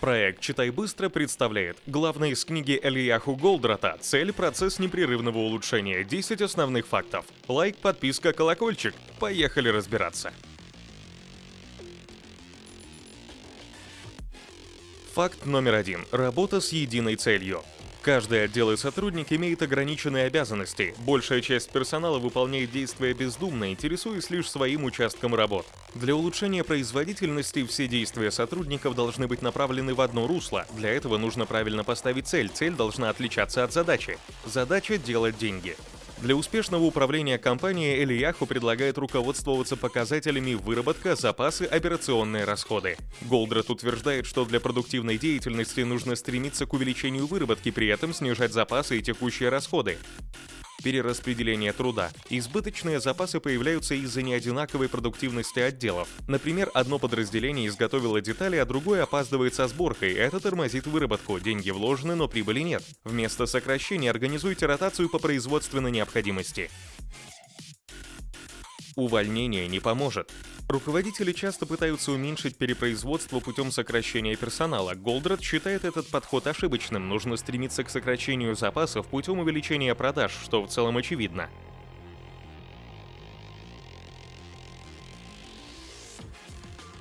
Проект «Читай быстро» представляет главное из книги Элияху Голдрата «Цель. Процесс непрерывного улучшения. 10 основных фактов». Лайк, подписка, колокольчик. Поехали разбираться. Факт номер один. Работа с единой целью. Каждый отдел и сотрудник имеет ограниченные обязанности. Большая часть персонала выполняет действия бездумно, интересуясь лишь своим участком работ. Для улучшения производительности все действия сотрудников должны быть направлены в одно русло. Для этого нужно правильно поставить цель. Цель должна отличаться от задачи. Задача – делать деньги. Для успешного управления компанией Элияху предлагает руководствоваться показателями выработка, запасы, операционные расходы. Голдрат утверждает, что для продуктивной деятельности нужно стремиться к увеличению выработки, при этом снижать запасы и текущие расходы перераспределения труда. Избыточные запасы появляются из-за неодинаковой продуктивности отделов. Например, одно подразделение изготовило детали, а другое опаздывает со сборкой. Это тормозит выработку. Деньги вложены, но прибыли нет. Вместо сокращения организуйте ротацию по производственной необходимости. Увольнение не поможет. Руководители часто пытаются уменьшить перепроизводство путем сокращения персонала. Голдрат считает этот подход ошибочным. Нужно стремиться к сокращению запасов путем увеличения продаж, что в целом очевидно.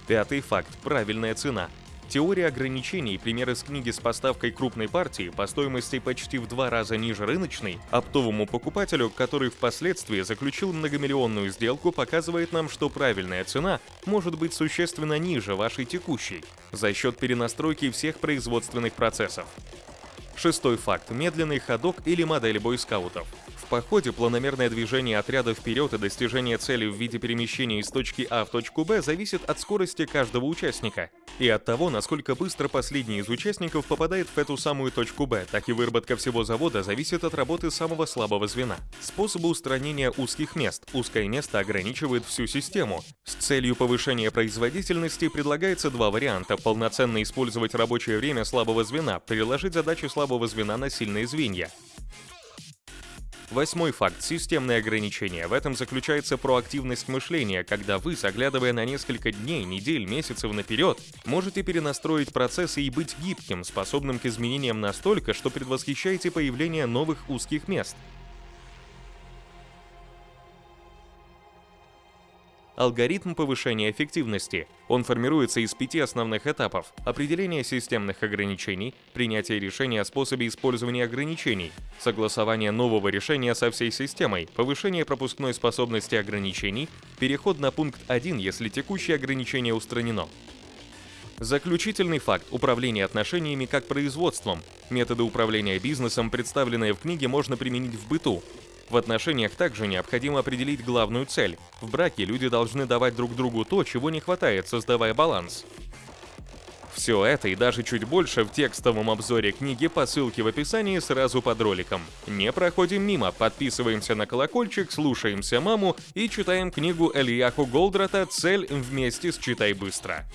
Пятый факт – правильная цена. Теория ограничений, пример из книги с поставкой крупной партии по стоимости почти в два раза ниже рыночной, оптовому покупателю, который впоследствии заключил многомиллионную сделку, показывает нам, что правильная цена может быть существенно ниже вашей текущей за счет перенастройки всех производственных процессов. Шестой факт – медленный ходок или модель бойскаутов. В походе планомерное движение отряда вперед и достижение цели в виде перемещения из точки А в точку Б зависит от скорости каждого участника и от того, насколько быстро последний из участников попадает в эту самую точку Б, так и выработка всего завода зависит от работы самого слабого звена. Способы устранения узких мест. Узкое место ограничивает всю систему. С целью повышения производительности предлагается два варианта. Полноценно использовать рабочее время слабого звена, переложить задачи слабого звена на сильные звенья. Восьмой факт – системные ограничения. В этом заключается проактивность мышления, когда вы, заглядывая на несколько дней, недель, месяцев наперед, можете перенастроить процессы и быть гибким, способным к изменениям настолько, что предвосхищаете появление новых узких мест. Алгоритм повышения эффективности. Он формируется из пяти основных этапов. Определение системных ограничений, принятие решения о способе использования ограничений, согласование нового решения со всей системой, повышение пропускной способности ограничений, переход на пункт 1, если текущее ограничение устранено. Заключительный факт – управление отношениями как производством. Методы управления бизнесом, представленные в книге, можно применить в быту. В отношениях также необходимо определить главную цель. В браке люди должны давать друг другу то, чего не хватает, создавая баланс. Все это и даже чуть больше в текстовом обзоре книги по ссылке в описании сразу под роликом. Не проходим мимо, подписываемся на колокольчик, слушаемся маму и читаем книгу Эльяху Голдрата «Цель вместе с Читай быстро».